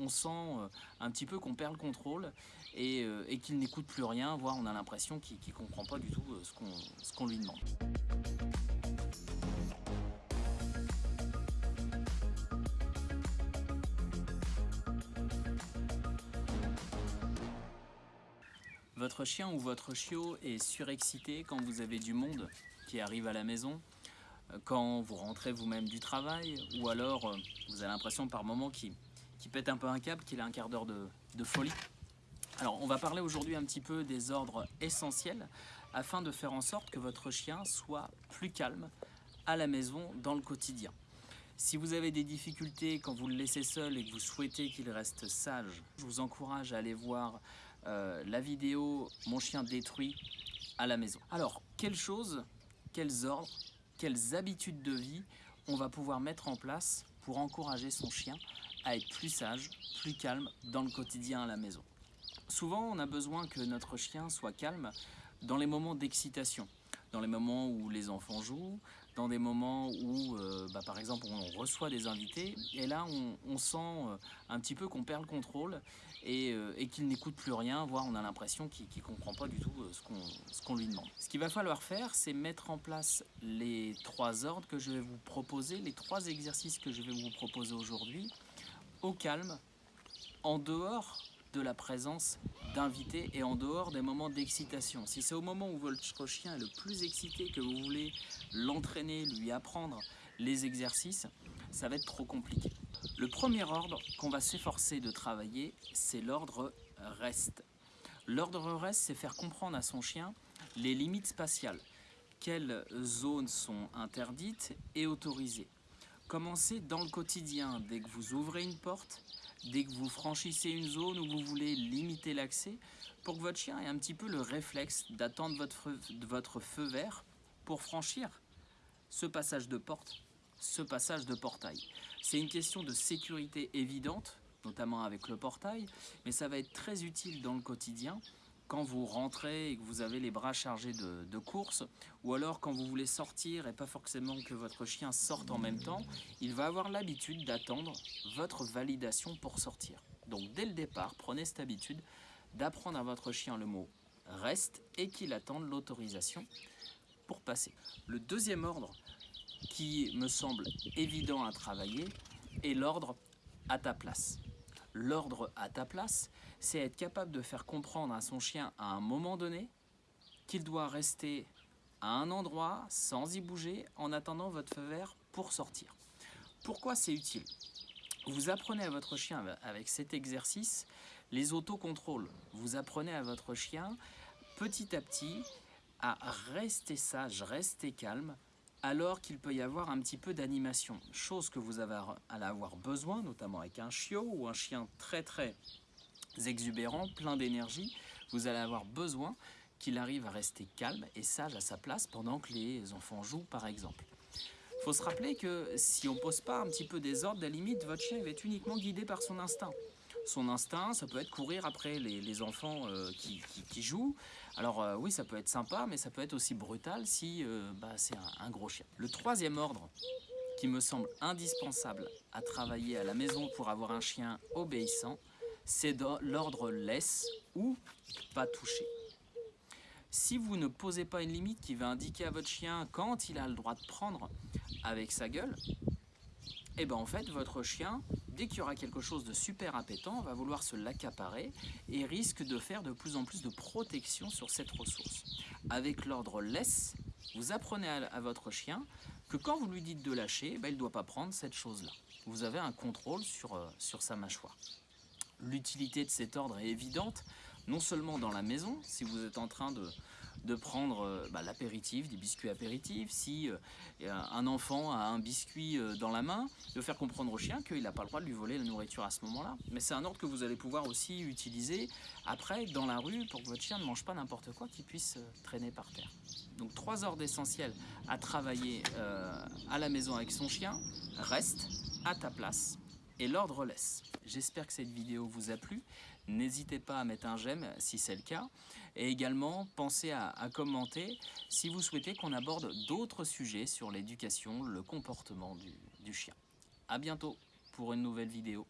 on sent euh, un petit peu qu'on perd le contrôle et, euh, et qu'il n'écoute plus rien, voire on a l'impression qu'il ne comprend pas du tout euh, ce qu'on lui demande. Votre chien ou votre chiot est surexcité quand vous avez du monde qui arrive à la maison, quand vous rentrez vous-même du travail, ou alors vous avez l'impression par moment qu'il pète un peu un câble, qu'il a un quart d'heure de, de folie. Alors on va parler aujourd'hui un petit peu des ordres essentiels afin de faire en sorte que votre chien soit plus calme à la maison dans le quotidien. Si vous avez des difficultés quand vous le laissez seul et que vous souhaitez qu'il reste sage, je vous encourage à aller voir euh, la vidéo « Mon chien détruit à la maison ». Alors, quelles choses, quels ordres, quelles habitudes de vie on va pouvoir mettre en place pour encourager son chien à être plus sage, plus calme dans le quotidien à la maison Souvent, on a besoin que notre chien soit calme dans les moments d'excitation dans les moments où les enfants jouent, dans des moments où, euh, bah, par exemple, on reçoit des invités, et là, on, sent euh, un petit peu qu'on perd le contrôle et, euh, qu'il n'écoute plus rien, voire on a l'impression qu'il ne comprend pas du tout ce qu'on lui demande. Ce qu'il va falloir faire, c'est mettre en place les trois ordres que je vais vous proposer, les trois exercices que je vais vous proposer aujourd'hui, au calme, en dehors de la présence d'invités et en dehors des moments d'excitation. Si c'est au moment où votre chien est le plus excité que vous voulez l'entraîner, lui apprendre les exercices, ça va être trop compliqué. Le premier ordre qu'on va s'efforcer de travailler, c'est l'ordre reste. L'ordre reste, c'est faire comprendre à son chien les limites spatiales. Quelles zones sont interdites et autorisées. Commencez dans le quotidien, dès que vous ouvrez une porte, dès que vous franchissez une zone où vous voulez limiter l'accès, pour que votre chien ait un petit peu le réflexe d'attendre votre, feu vert pour franchir ce passage de porte, ce passage de portail. C'est une question de sécurité évidente, notamment avec le portail, mais ça va être très utile dans le quotidien quand vous rentrez et que vous avez les bras chargés de, courses, ou alors quand vous voulez sortir et pas forcément que votre chien sorte en même temps, il va avoir l'habitude d'attendre votre validation pour sortir. Donc dès le départ, prenez cette habitude d'apprendre à votre chien le mot « reste » et qu'il attende l'autorisation pour passer. Le deuxième ordre qui me semble évident à travailler est l'ordre « à ta place » l'ordre à ta place, c'est être capable de faire comprendre à son chien à un moment donné qu'il doit rester à un endroit sans y bouger en attendant votre feu vert pour sortir. Pourquoi c'est utile? Vous apprenez à votre chien avec cet exercice les autocontrôles. Vous apprenez à votre chien petit à petit à rester sage, rester calme, alors qu'il peut y avoir un petit peu d'animation, chose que vous allez avoir besoin, notamment avec un chiot ou un chien très très exubérant, plein d'énergie, vous allez avoir besoin qu'il arrive à rester calme et sage à sa place pendant que les enfants jouent par exemple. Il faut se rappeler que si on ne pose pas un petit peu des ordres, à la limite, votre chien va être uniquement guidé par son instinct son instinct, ça peut être courir après les, enfants euh, qui, jouent. Alors euh, oui, ça peut être sympa, mais ça peut être aussi brutal si euh, bah, c'est un, gros chien. Le troisième ordre qui me semble indispensable à travailler à la maison pour avoir un chien obéissant, c'est l'ordre laisse ou pas toucher. Si vous ne posez pas une limite qui va indiquer à votre chien quand il a le droit de prendre avec sa gueule, et eh ben en fait votre chien dès qu'il y aura quelque chose de super appétant, va vouloir se l'accaparer et risque de faire de plus en plus de protection sur cette ressource. Avec l'ordre laisse, vous apprenez à, votre chien que quand vous lui dites de lâcher, ben, il ne doit pas prendre cette chose-là. Vous avez un contrôle sur, euh, sur sa mâchoire. L'utilité de cet ordre est évidente, non seulement dans la maison, si vous êtes en train de, de prendre euh, bah, l'apéritif, des biscuits apéritifs, si euh, un enfant a un biscuit euh, dans la main, de faire comprendre au chien qu'il n'a pas le droit de lui voler la nourriture à ce moment-là. Mais c'est un ordre que vous allez pouvoir aussi utiliser après dans la rue pour que votre chien ne mange pas n'importe quoi qui puisse traîner par terre. Donc trois ordres essentiels à travailler à la maison avec son chien. Reste à ta place et l'ordre laisse. J'espère que cette vidéo vous a plu. N'hésitez pas à mettre un j'aime si c'est le cas. Et également, pensez à, commenter si vous souhaitez qu'on aborde d'autres sujets sur l'éducation, le comportement du, du chien. A bientôt pour une nouvelle vidéo.